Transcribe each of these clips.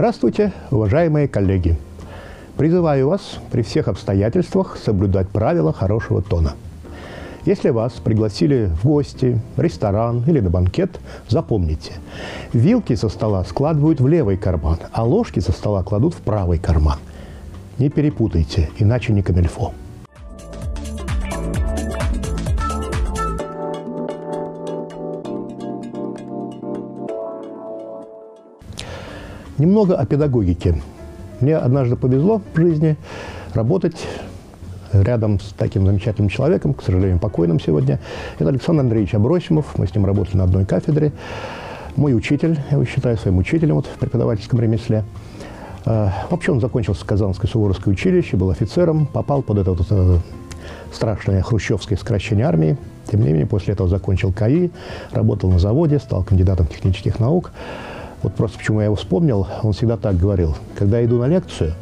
Здравствуйте, уважаемые коллеги! Призываю вас при всех обстоятельствах соблюдать правила хорошего тона. Если вас пригласили в гости, в ресторан или на банкет, запомните, вилки со стола складывают в левый карман, а ложки со стола кладут в правый карман. Не перепутайте, иначе не камельфо. Немного о педагогике. Мне однажды повезло в жизни работать рядом с таким замечательным человеком, к сожалению, покойным сегодня. Это Александр Андреевич Абросимов. Мы с ним работали на одной кафедре. Мой учитель, я его считаю своим учителем вот, в преподавательском ремесле. А, вообще он закончил Казанское Суворовское училище, был офицером, попал под это вот, э, страшное хрущевское сокращение армии. Тем не менее, после этого закончил КАИ, работал на заводе, стал кандидатом технических наук. Вот просто почему я его вспомнил, он всегда так говорил. Когда я иду на лекцию,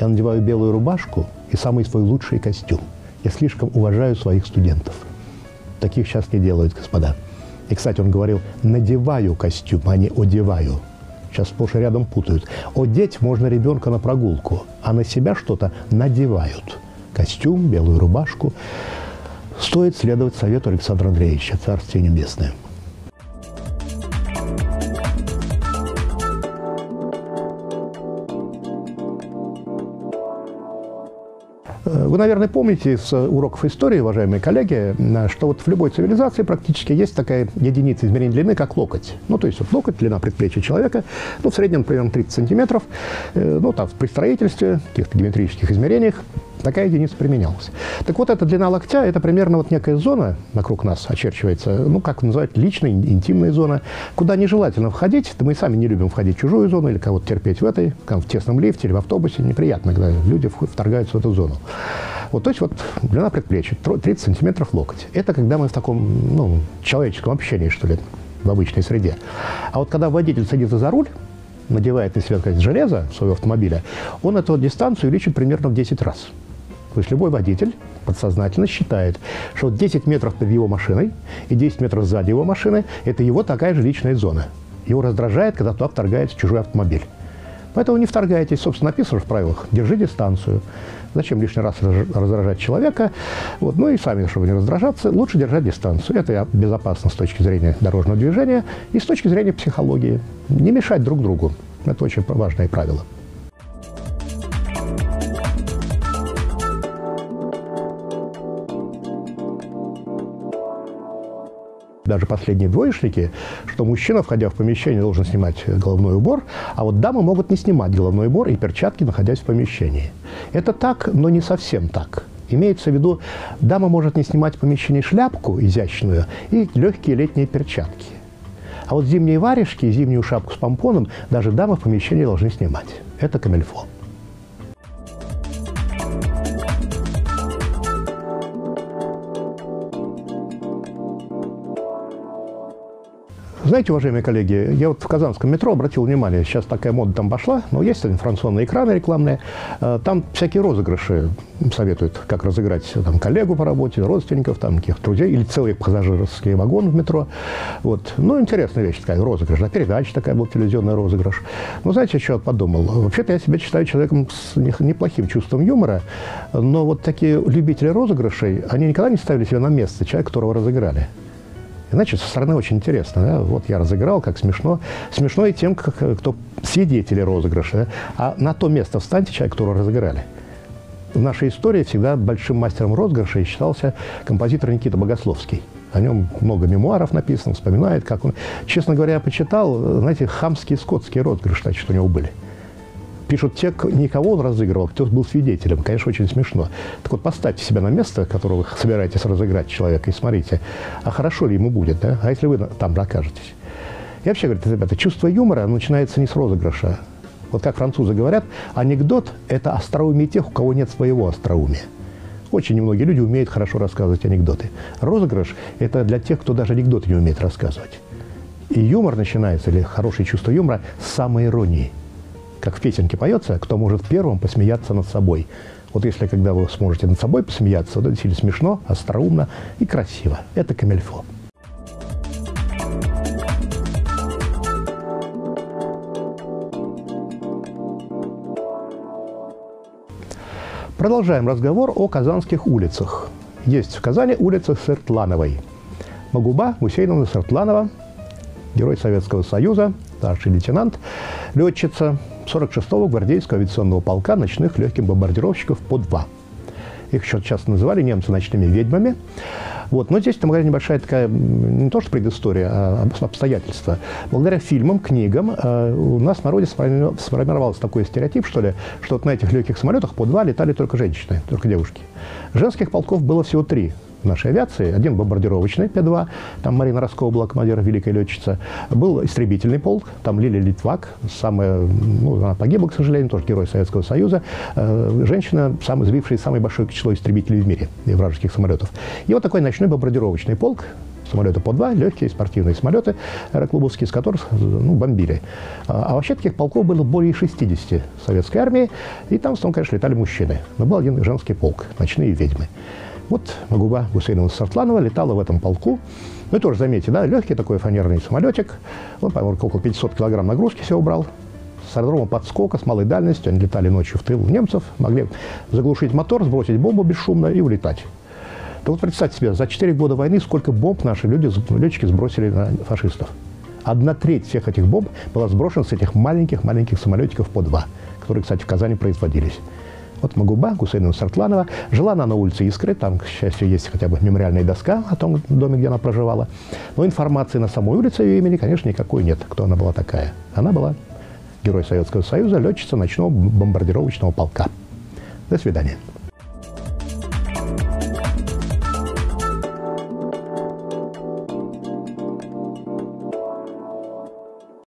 я надеваю белую рубашку и самый свой лучший костюм. Я слишком уважаю своих студентов. Таких сейчас не делают, господа. И, кстати, он говорил, надеваю костюм, а не одеваю. Сейчас сплошь и рядом путают. Одеть можно ребенка на прогулку, а на себя что-то надевают. Костюм, белую рубашку. Стоит следовать совету Александра Андреевича, Царствие Небесное. Вы, наверное, помните из уроков истории, уважаемые коллеги, что вот в любой цивилизации практически есть такая единица измерения длины, как локоть. Ну, то есть вот локоть, длина предплечья человека, ну, в среднем примерно 30 сантиметров. Э, ну, там при строительстве, каких-то геометрических измерениях Такая единица применялась. Так вот, эта длина локтя – это примерно вот некая зона вокруг нас очерчивается, ну, как называть, личная, интимная зона, куда нежелательно входить. Да мы сами не любим входить в чужую зону или кого-то терпеть в этой, в тесном лифте или в автобусе. Неприятно, когда люди вторгаются в эту зону. Вот, то есть вот длина предплечья, 30 сантиметров локоть. Это когда мы в таком, ну, человеческом общении, что ли, в обычной среде. А вот когда водитель садится за руль, надевает на себя, сказать, железо своего автомобиля, он эту дистанцию увеличит примерно в 10 раз. То есть любой водитель подсознательно считает, что 10 метров перед его машиной и 10 метров сзади его машины – это его такая же личная зона. Его раздражает, когда туда вторгается чужой автомобиль. Поэтому не вторгайтесь. Собственно, написано в правилах. Держи дистанцию. Зачем лишний раз раздражать человека? Вот. Ну и сами, чтобы не раздражаться, лучше держать дистанцию. Это безопасно с точки зрения дорожного движения и с точки зрения психологии. Не мешать друг другу. Это очень важное правило. Даже последние двоечники, что мужчина, входя в помещение, должен снимать головной убор, а вот дамы могут не снимать головной убор и перчатки, находясь в помещении. Это так, но не совсем так. Имеется в виду, дама может не снимать в помещении шляпку изящную и легкие летние перчатки. А вот зимние варежки и зимнюю шапку с помпоном даже дамы в помещении должны снимать. Это камельфо. Знаете, уважаемые коллеги, я вот в Казанском метро обратил внимание, сейчас такая мода там пошла, но есть информационные экраны рекламные, э, там всякие розыгрыши советуют, как разыграть там, коллегу по работе, родственников, там, каких-то друзей, или целый пассажирский вагон в метро. Вот. Ну, интересная вещь такая, розыгрыш. Да, передача такая была, телевизионный розыгрыш. Ну, знаете, я подумал? Вообще-то я себя считаю человеком с неплохим чувством юмора, но вот такие любители розыгрышей, они никогда не ставили себя на место человека, которого разыграли. Иначе со стороны очень интересно. Да? Вот я разыграл, как смешно. Смешно и тем, как, кто свидетели розыгрыша. Да? А на то место встаньте человек, которого разыграли. В нашей истории всегда большим мастером розыгрыша считался композитор Никита Богословский. О нем много мемуаров написано, вспоминает, как он... Честно говоря, я почитал, знаете, хамские скотские розыгрыши, значит, у него были пишут те, никого он разыгрывал, кто был свидетелем. Конечно, очень смешно. Так вот, поставьте себя на место, которое вы собираетесь разыграть человека, и смотрите, а хорошо ли ему будет, да? А если вы там окажетесь? И вообще, говорят, ребята, чувство юмора начинается не с розыгрыша. Вот как французы говорят, анекдот – это остроумие тех, у кого нет своего остроумия. Очень немногие люди умеют хорошо рассказывать анекдоты. Розыгрыш – это для тех, кто даже анекдоты не умеет рассказывать. И юмор начинается, или хорошее чувство юмора, с самоиронии – как в песенке поется, кто может первым посмеяться над собой. Вот если когда вы сможете над собой посмеяться, то это сильно смешно, остроумно и красиво. Это камельфо. Продолжаем разговор о казанских улицах. Есть в Казани улица Сыртлановой. Магуба Гусейновна Сыртланова, герой Советского Союза, старший лейтенант, летчица, 46-го гвардейского авиационного полка ночных легких бомбардировщиков по 2. Их еще часто называли немцы ночными ведьмами. Вот. Но здесь там какая небольшая такая, не то что предыстория, а обстоятельства. Благодаря фильмам, книгам э, у нас в народе сформировался такой стереотип, что ли, что вот на этих легких самолетах по два летали только женщины, только девушки. Женских полков было всего три нашей авиации. Один бомбардировочный П-2, там Марина Роскова была командир, великая летчица. Был истребительный полк, там Лилия Литвак, самая, ну, она погибла, к сожалению, тоже герой Советского Союза. Э, женщина, сам, сбившая самое большое число истребителей в мире, и вражеских самолетов. И вот такой ночной бомбардировочный полк, самолеты по два, легкие спортивные самолеты аэроклубовские, с которых ну, бомбили. А, а вообще таких полков было более 60 советской армии, и там в основном, конечно, летали мужчины. Но был один женский полк, ночные ведьмы. Вот Магуба Гусейнова Сартланова летала в этом полку. Ну, тоже заметьте, да, легкий такой фанерный самолетик. Он, по-моему, около 500 килограмм нагрузки все убрал. С аэродрома подскока, с малой дальностью. Они летали ночью в тыл немцев, могли заглушить мотор, сбросить бомбу бесшумно и улетать. То вот представьте себе, за 4 года войны сколько бомб наши люди, летчики сбросили на фашистов. Одна треть всех этих бомб была сброшена с этих маленьких-маленьких самолетиков по два, которые, кстати, в Казани производились. Вот Магуба, Гусейна Сартланова. Жила она на улице Искры, там, к счастью, есть хотя бы мемориальная доска о том доме, где она проживала. Но информации на самой улице ее имени, конечно, никакой нет, кто она была такая. Она была герой Советского Союза, летчица ночного бомбардировочного полка. До свидания.